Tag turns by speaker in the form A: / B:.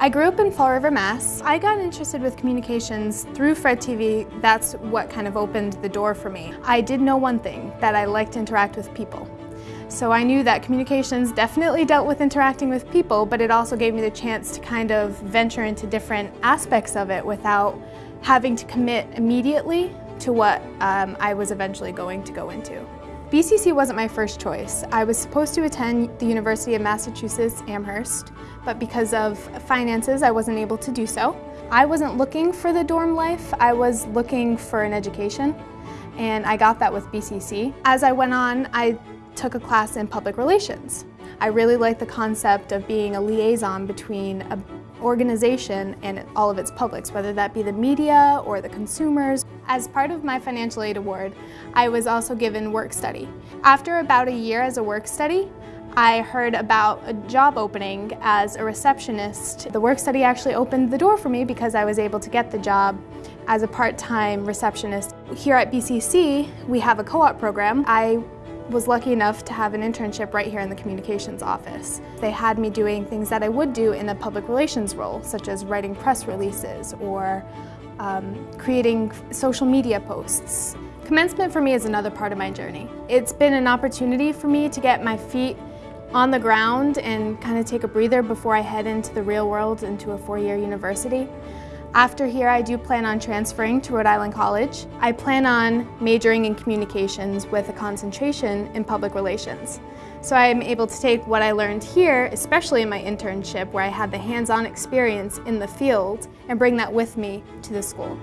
A: I grew up in Fall River, Mass. I got interested with communications through Fred TV. That's what kind of opened the door for me. I did know one thing, that I liked to interact with people. So I knew that communications definitely dealt with interacting with people, but it also gave me the chance to kind of venture into different aspects of it without having to commit immediately to what um, I was eventually going to go into. BCC wasn't my first choice. I was supposed to attend the University of Massachusetts Amherst, but because of finances I wasn't able to do so. I wasn't looking for the dorm life, I was looking for an education and I got that with BCC. As I went on, I took a class in public relations. I really liked the concept of being a liaison between an organization and all of its publics, whether that be the media or the consumers. As part of my financial aid award, I was also given work study. After about a year as a work study, I heard about a job opening as a receptionist. The work study actually opened the door for me because I was able to get the job as a part-time receptionist. Here at BCC, we have a co-op program. I was lucky enough to have an internship right here in the communications office. They had me doing things that I would do in a public relations role, such as writing press releases or um, creating social media posts. Commencement for me is another part of my journey. It's been an opportunity for me to get my feet on the ground and kind of take a breather before I head into the real world, into a four-year university. After here, I do plan on transferring to Rhode Island College. I plan on majoring in communications with a concentration in public relations. So I'm able to take what I learned here, especially in my internship where I had the hands-on experience in the field, and bring that with me to the school.